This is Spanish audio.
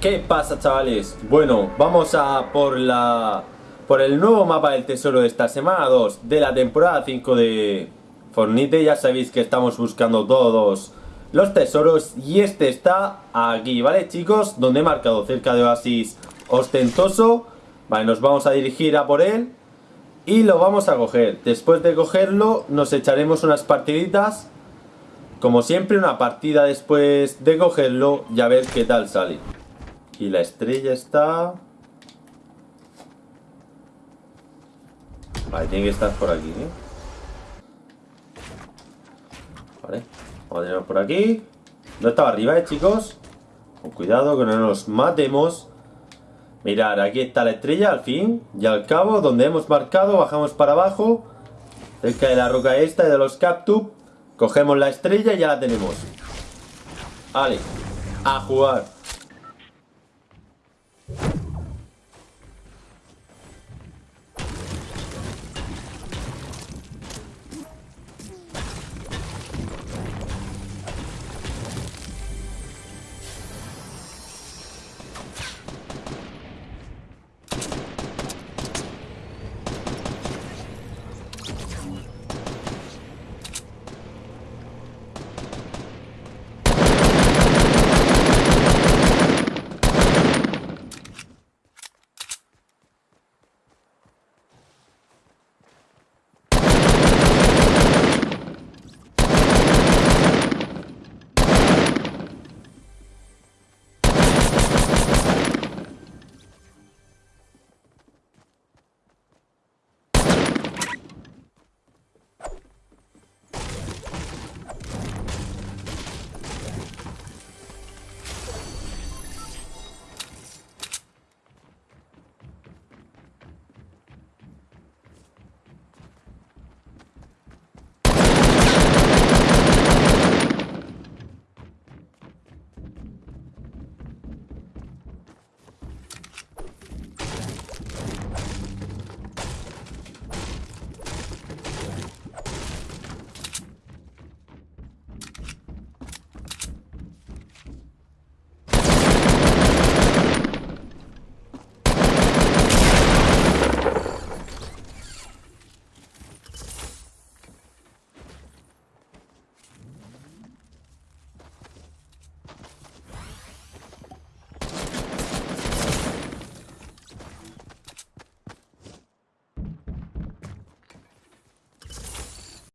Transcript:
¿Qué pasa chavales? Bueno, vamos a por la... Por el nuevo mapa del tesoro de esta semana 2 de la temporada 5 de Fornite Ya sabéis que estamos buscando todos los tesoros y este está aquí, ¿vale chicos? Donde he marcado cerca de Oasis Ostentoso Vale, nos vamos a dirigir a por él y lo vamos a coger. Después de cogerlo nos echaremos unas partiditas. Como siempre una partida después de cogerlo y a ver qué tal sale. Y la estrella está... Vale, tiene que estar por aquí, ¿eh? Vale, vamos a tener por aquí. No estaba arriba, ¿eh, chicos? Con cuidado, que no nos matemos. Mirad, aquí está la estrella al fin y al cabo, donde hemos marcado, bajamos para abajo, cerca de la roca esta y de los cactus, cogemos la estrella y ya la tenemos. Vale, a jugar.